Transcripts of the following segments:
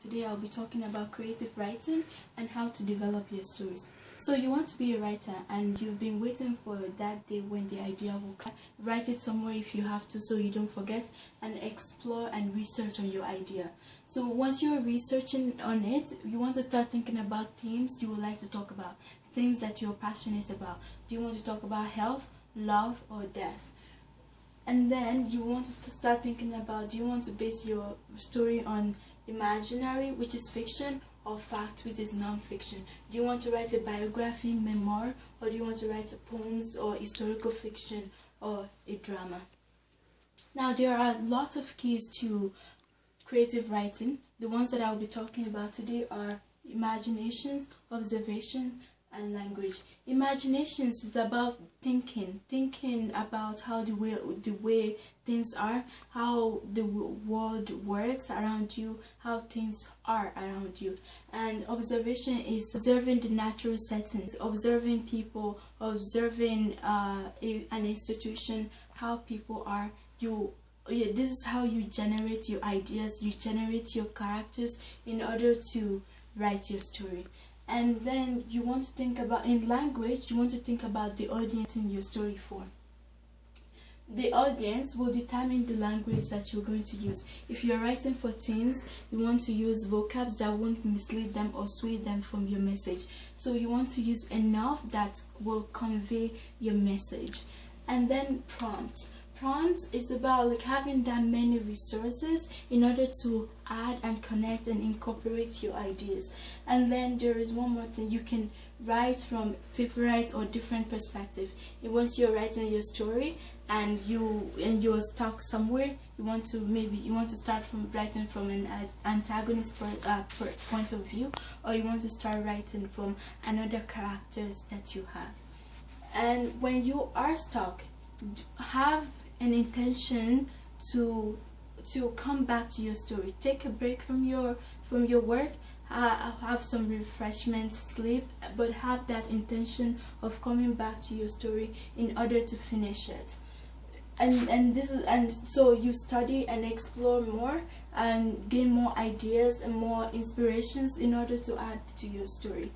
Today I'll be talking about creative writing and how to develop your stories. So you want to be a writer and you've been waiting for that day when the idea will come. Write it somewhere if you have to so you don't forget and explore and research on your idea. So once you're researching on it, you want to start thinking about themes you would like to talk about, things that you're passionate about. Do you want to talk about health, love or death? And then you want to start thinking about do you want to base your story on imaginary, which is fiction, or fact, which is non-fiction? Do you want to write a biography, memoir, or do you want to write poems or historical fiction or a drama? Now, there are lots of keys to creative writing. The ones that I'll be talking about today are imaginations, observations, and language. Imaginations is about thinking, thinking about how the way the way things are, how the world works around you, how things are around you. And observation is observing the natural settings, observing people, observing uh, an institution, how people are. You yeah, this is how you generate your ideas, you generate your characters in order to write your story and then you want to think about in language you want to think about the audience in your story for the audience will determine the language that you're going to use. If you're writing for teens, you want to use vocabs that won't mislead them or sway them from your message. So you want to use enough that will convey your message. And then prompts Prompts is about like having that many resources in order to add and connect and incorporate your ideas. And then there is one more thing you can write from favorite or different perspective. Once you're writing your story and you and you're stuck somewhere, you want to maybe you want to start from writing from an antagonist uh, point of view, or you want to start writing from another characters that you have. And when you are stuck, have an intention to to come back to your story. Take a break from your from your work uh, have some refreshment sleep but have that intention of coming back to your story in order to finish it. And and this is and so you study and explore more and gain more ideas and more inspirations in order to add to your story.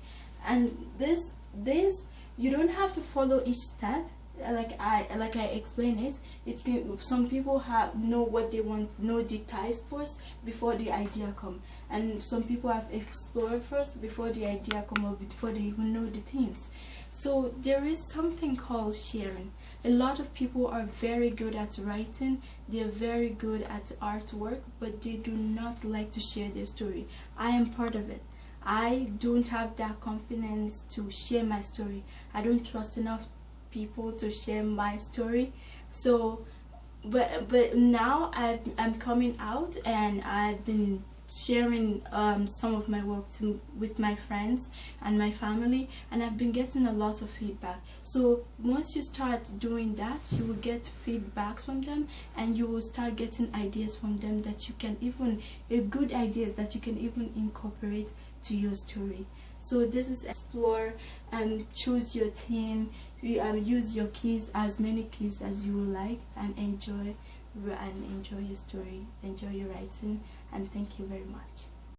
And this this you don't have to follow each step like I like I explain it it's some people have know what they want know the ties first before the idea come. And some people have explored first before the idea come up before they even know the things. so there is something called sharing. A lot of people are very good at writing they're very good at artwork but they do not like to share their story. I am part of it. I don't have that confidence to share my story. I don't trust enough people to share my story. So but but now i am coming out and I've been sharing um, some of my work to, with my friends and my family and I've been getting a lot of feedback. So once you start doing that you will get feedbacks from them and you will start getting ideas from them that you can even uh, good ideas that you can even incorporate to your story. So this is explore and choose your team you um, use your keys as many keys as you like and enjoy and enjoy your story. Enjoy your writing and thank you very much